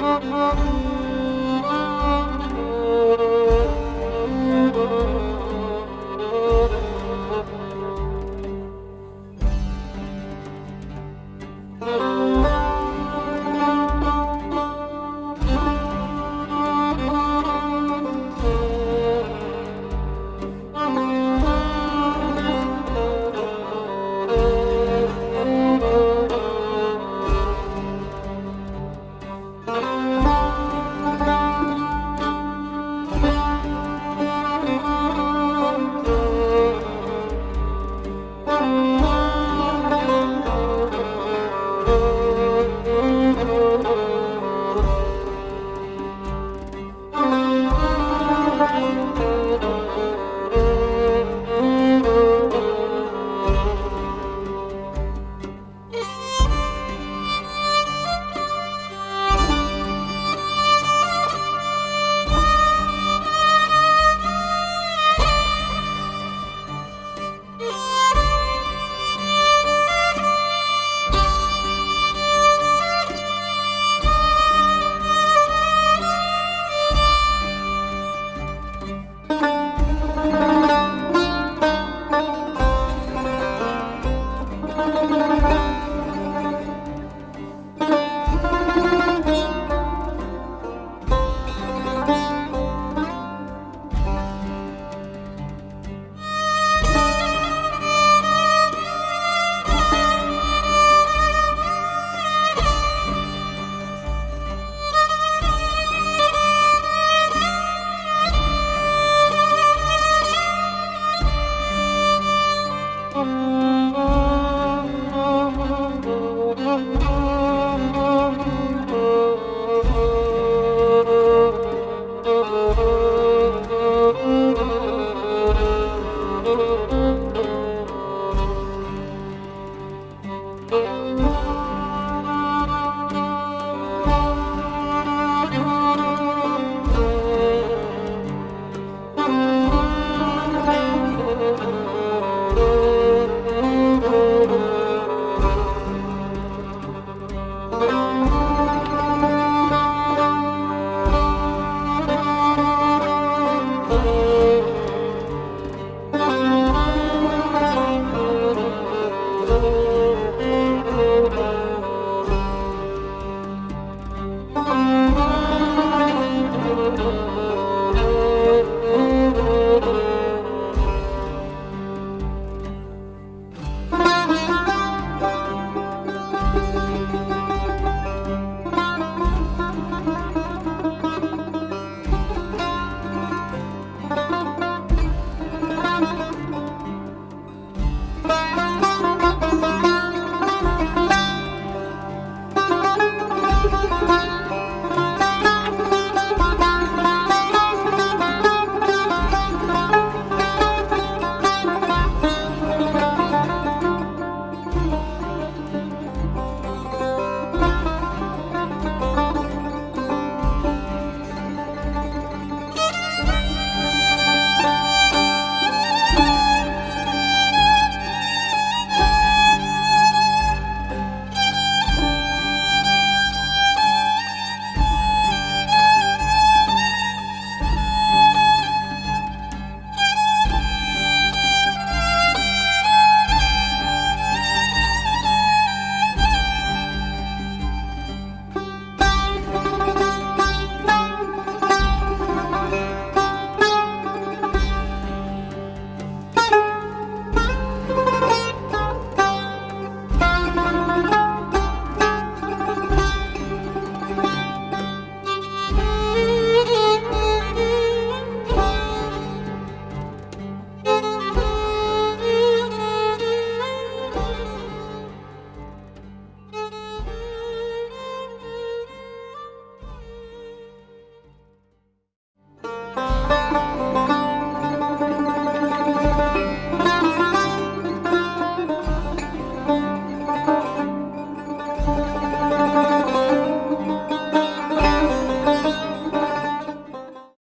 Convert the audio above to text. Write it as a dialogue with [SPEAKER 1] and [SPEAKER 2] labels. [SPEAKER 1] Música